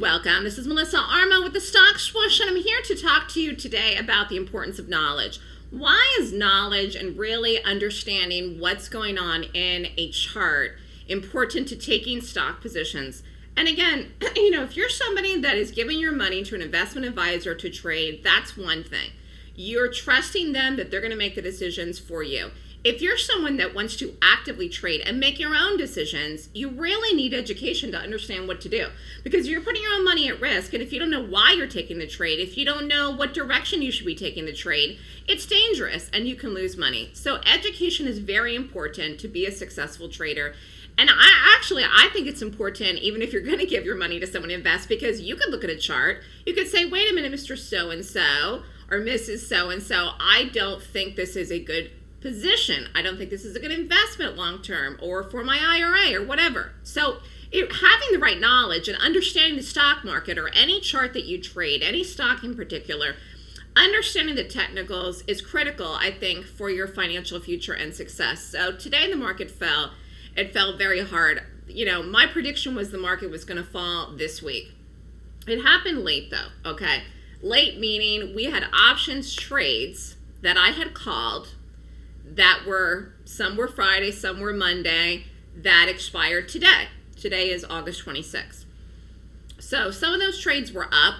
welcome. This is Melissa Armo with the Stock Swoosh, and I'm here to talk to you today about the importance of knowledge. Why is knowledge and really understanding what's going on in a chart important to taking stock positions? And again, you know, if you're somebody that is giving your money to an investment advisor to trade, that's one thing. You're trusting them that they're going to make the decisions for you. If you're someone that wants to actively trade and make your own decisions, you really need education to understand what to do because you're putting your own money at risk. And if you don't know why you're taking the trade, if you don't know what direction you should be taking the trade, it's dangerous and you can lose money. So education is very important to be a successful trader. And I actually, I think it's important, even if you're going to give your money to someone to invest, because you could look at a chart. You could say, wait a minute, Mr. So and so or Mrs. So and so, I don't think this is a good position. I don't think this is a good investment long term or for my IRA or whatever. So it, having the right knowledge and understanding the stock market or any chart that you trade, any stock in particular, understanding the technicals is critical, I think, for your financial future and success. So today the market fell. It fell very hard. You know, my prediction was the market was going to fall this week. It happened late though, okay? Late meaning we had options trades that I had called that were, some were Friday, some were Monday, that expired today. Today is August 26th. So some of those trades were up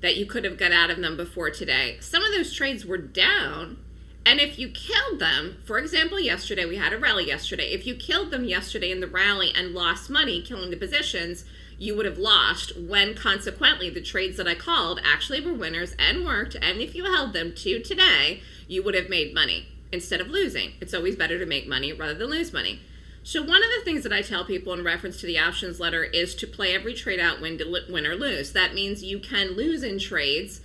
that you could have got out of them before today. Some of those trades were down. And if you killed them, for example, yesterday, we had a rally yesterday. If you killed them yesterday in the rally and lost money killing the positions, you would have lost when consequently the trades that I called actually were winners and worked. And if you held them to today, you would have made money instead of losing. It's always better to make money rather than lose money. So one of the things that I tell people in reference to the options letter is to play every trade out win, win or lose. That means you can lose in trades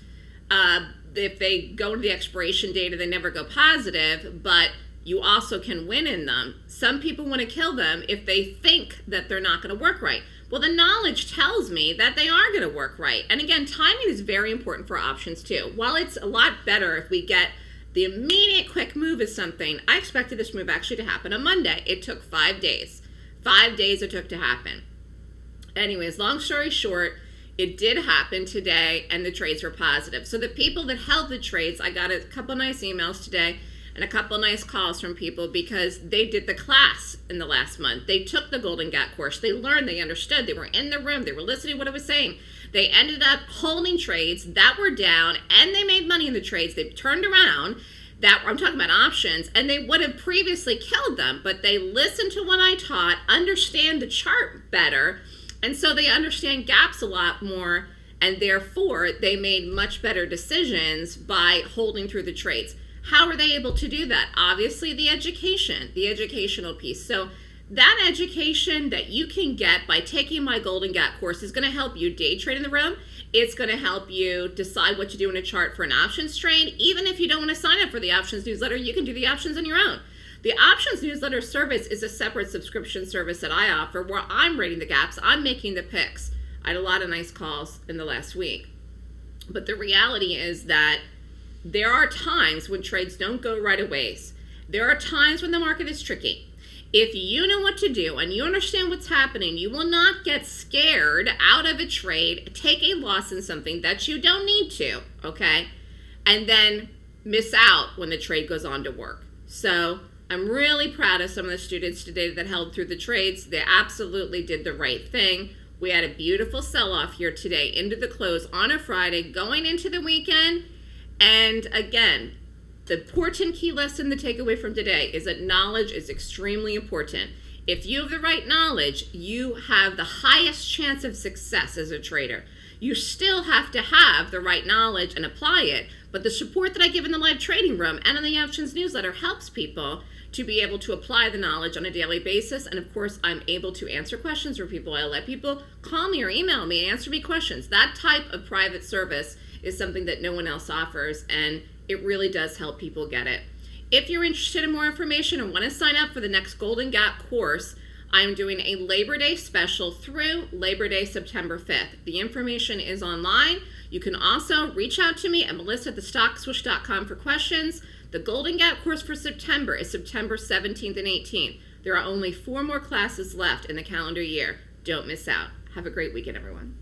uh, if they go to the expiration date they never go positive, but you also can win in them. Some people want to kill them if they think that they're not going to work right. Well, the knowledge tells me that they are going to work right. And again, timing is very important for options too. While it's a lot better if we get – the immediate quick move is something. I expected this move actually to happen on Monday. It took five days. Five days it took to happen. Anyways, long story short, it did happen today and the trades were positive. So the people that held the trades, I got a couple nice emails today and a couple nice calls from people because they did the class in the last month. They took the Golden Gap course. They learned, they understood, they were in the room, they were listening to what I was saying. They ended up holding trades that were down and they made money trades. They've turned around that I'm talking about options and they would have previously killed them, but they listened to what I taught, understand the chart better, and so they understand gaps a lot more and therefore they made much better decisions by holding through the trades. How are they able to do that? Obviously the education, the educational piece. So that education that you can get by taking my Golden Gap course is going to help you day trade in the room. It's going to help you decide what to do in a chart for an options trade. Even if you don't want to sign up for the options newsletter, you can do the options on your own. The options newsletter service is a separate subscription service that I offer where I'm rating the gaps, I'm making the picks. I had a lot of nice calls in the last week. But the reality is that there are times when trades don't go right away. There are times when the market is tricky. If you know what to do and you understand what's happening, you will not get scared out of a trade, take a loss in something that you don't need to, okay? And then miss out when the trade goes on to work. So I'm really proud of some of the students today that held through the trades. They absolutely did the right thing. We had a beautiful sell-off here today into the close on a Friday, going into the weekend. And again, the important key lesson to take away from today is that knowledge is extremely important. If you have the right knowledge, you have the highest chance of success as a trader. You still have to have the right knowledge and apply it, but the support that I give in the live trading room and in the options newsletter helps people to be able to apply the knowledge on a daily basis. And of course, I'm able to answer questions for people. I let people call me or email me and answer me questions. That type of private service is something that no one else offers. And it really does help people get it. If you're interested in more information and want to sign up for the next Golden Gap course, I'm doing a Labor Day special through Labor Day, September 5th. The information is online. You can also reach out to me at melissa at thestockswoosh.com for questions. The Golden Gap course for September is September 17th and 18th. There are only four more classes left in the calendar year. Don't miss out. Have a great weekend, everyone.